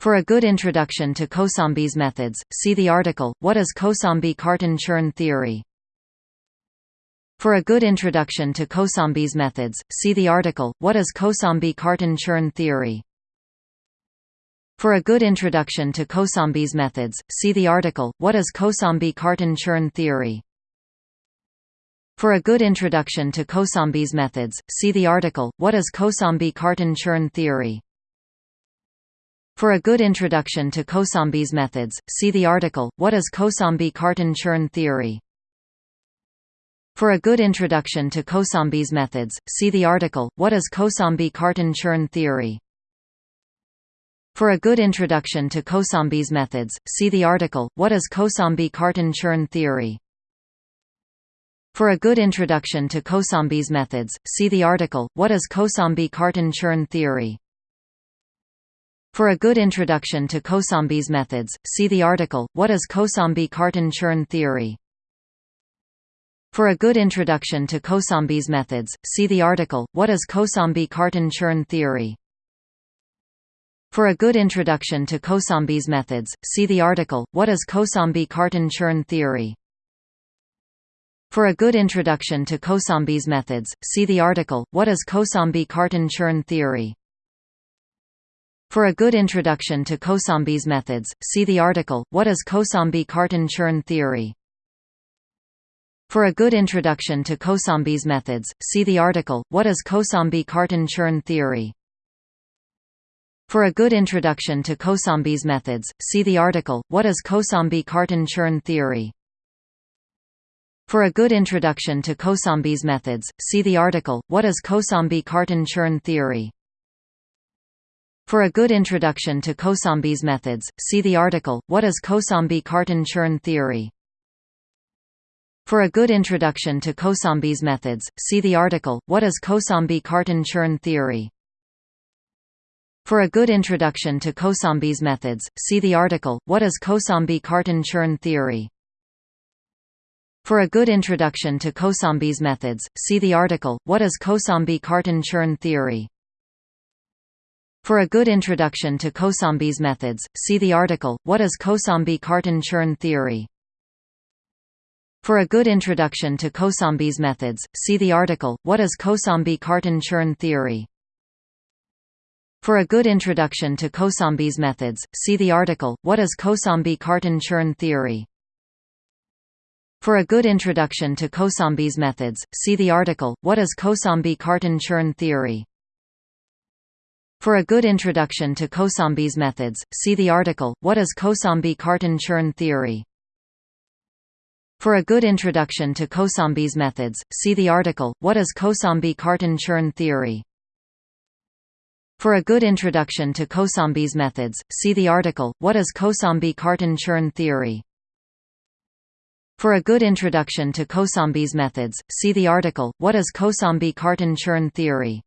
For a good introduction to Kosambi's methods, see the article, What is Kosambi-Cartan-Chern theory? For a good introduction to Kosambi's methods, see the article, What is Kosambi-Cartan-Chern theory? For a good introduction to Kosambi's methods, see the article, What is Kosambi-Cartan-Chern theory? For a good introduction to Kosambi's methods, see the article, What is Kosambi-Cartan-Chern theory? For a good introduction to Kosambi's methods, see the article, What is Kosambi-Cartan-Chern theory? For a good introduction to Kosambi's methods, see the article, What is Kosambi-Cartan-Chern theory? For a good introduction to Kosambi's methods, see the article, What is Kosambi-Cartan-Chern theory? For a good introduction to Kosambi's methods, see the article, What is Kosambi-Cartan-Chern theory? For a good introduction to Kosambi's methods, see the article, What is Kosambi-Cartan-Chern theory? For a good introduction to Kosambi's methods, see the article, What is Kosambi-Cartan-Chern theory? For a good introduction to Kosambi's methods, see the article, What is Kosambi-Cartan-Chern theory? For a good introduction to Kosambi's methods, see the article, What is Kosambi-Cartan-Chern theory? For a good introduction to Kosambi's methods, see the article, What is Kosambi-Cartan-Chern theory? For a good introduction to Kosambi's methods, see the article, What is Kosambi-Cartan-Chern theory? For a good introduction to Kosambi's methods, see the article, What is Kosambi-Cartan-Chern theory? For a good introduction to Kosambi's methods, see the article, What is Kosambi-Cartan-Chern theory? For a good introduction to Kosambi's methods, see the article, What is Kosambi-Cartan-Chern theory? For a good introduction to Kosambi's methods, see the article, What is Kosambi-Cartan-Chern theory? For a good introduction to Kosambi's methods, see the article, What is Kosambi-Cartan-Chern theory? For a good introduction to Kosambi's methods, see the article, What is Kosambi-Cartan-Chern theory? For a good introduction to Kosambi's methods, see the article, What is Kosambi-Cartan-Chern theory? For a good introduction to Kosambi's methods, see the article, What is Kosambi-Cartan-Chern theory? For a good introduction to Kosambi's methods, see the article, What is Kosambi-Cartan-Chern theory? For a good introduction to Kosambi's methods, see the article, What is Kosambi-Cartan-Chern theory? For a good introduction to Kosambi's methods, see the article, What is Kosambi-Cartan-Chern theory? For a good introduction to Kosambi's methods, see the article, What is Kosambi-Cartan-Chern theory? For a good introduction to Kosambi's methods, see the article, What is Kosambi-Cartan-Chern theory? For a good introduction to Kosambi's methods, see the article, What is Kosambi-Cartan-Chern theory?